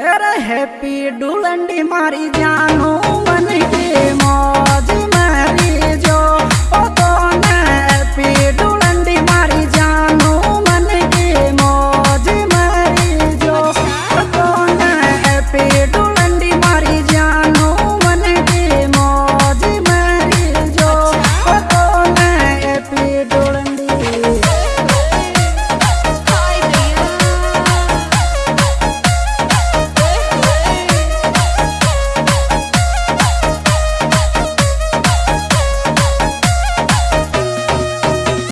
अरे हैप्पी डुलंडी मारी जानू।